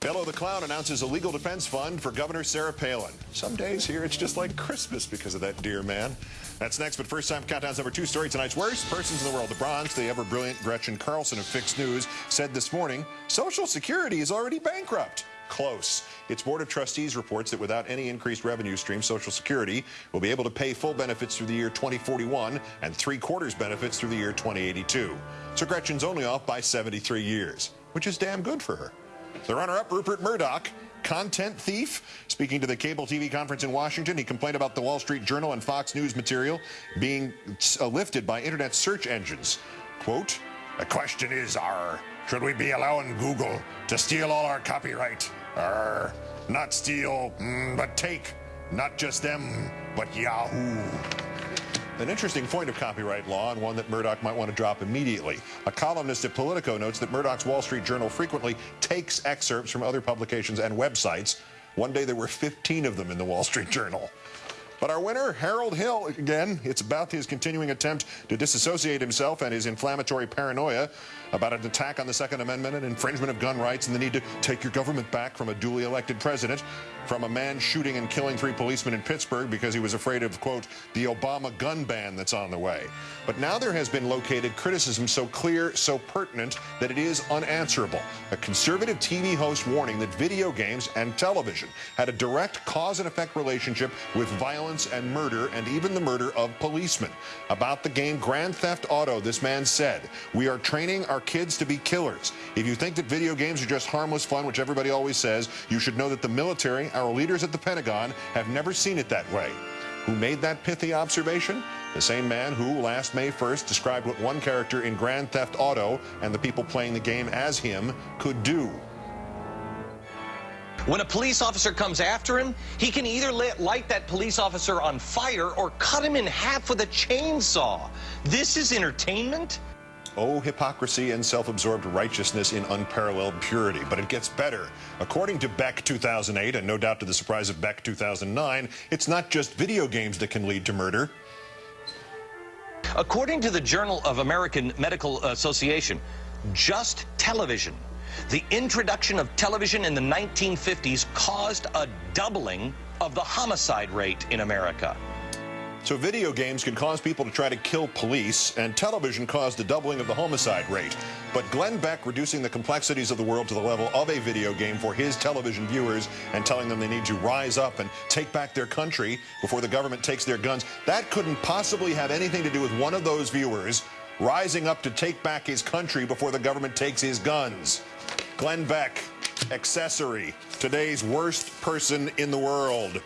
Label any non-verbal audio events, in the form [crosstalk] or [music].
Bello the Clown announces a legal defense fund for Governor Sarah Palin. Some days here it's just like Christmas because of that dear man. That's next, but first time Countdown's number two story tonight's worst persons in the world. The Bronx, the ever brilliant Gretchen Carlson of Fix News, said this morning Social Security is already bankrupt. Close. Its Board of Trustees reports that without any increased revenue stream, Social Security will be able to pay full benefits through the year 2041 and three quarters benefits through the year 2082. So Gretchen's only off by 73 years, which is damn good for her. The runner-up, Rupert Murdoch, content thief. Speaking to the cable TV conference in Washington, he complained about the Wall Street Journal and Fox News material being uh, lifted by internet search engines. Quote, the question is, R, should we be allowing Google to steal all our copyright? R, not steal, mm, but take. Not just them, but Yahoo. An interesting point of copyright law and one that Murdoch might want to drop immediately. A columnist at Politico notes that Murdoch's Wall Street Journal frequently takes excerpts from other publications and websites. One day there were 15 of them in the Wall Street [laughs] Journal. But our winner, Harold Hill, again, it's about his continuing attempt to disassociate himself and his inflammatory paranoia about an attack on the Second Amendment and infringement of gun rights and the need to take your government back from a duly elected president, from a man shooting and killing three policemen in Pittsburgh because he was afraid of, quote, the Obama gun ban that's on the way. But now there has been located criticism so clear, so pertinent, that it is unanswerable. A conservative TV host warning that video games and television had a direct cause and effect relationship with violence and murder, and even the murder of policemen. About the game Grand Theft Auto, this man said, We are training our kids to be killers. If you think that video games are just harmless fun, which everybody always says, you should know that the military, our leaders at the Pentagon, have never seen it that way. Who made that pithy observation? The same man who, last May 1st, described what one character in Grand Theft Auto and the people playing the game as him could do. When a police officer comes after him, he can either light that police officer on fire or cut him in half with a chainsaw. This is entertainment? Oh, hypocrisy and self-absorbed righteousness in unparalleled purity. But it gets better. According to Beck 2008, and no doubt to the surprise of Beck 2009, it's not just video games that can lead to murder. According to the Journal of American Medical Association, just television, the introduction of television in the 1950s caused a doubling of the homicide rate in America. So video games can cause people to try to kill police, and television caused a doubling of the homicide rate. But Glenn Beck reducing the complexities of the world to the level of a video game for his television viewers and telling them they need to rise up and take back their country before the government takes their guns, that couldn't possibly have anything to do with one of those viewers rising up to take back his country before the government takes his guns. Glenn Beck, accessory, today's worst person in the world.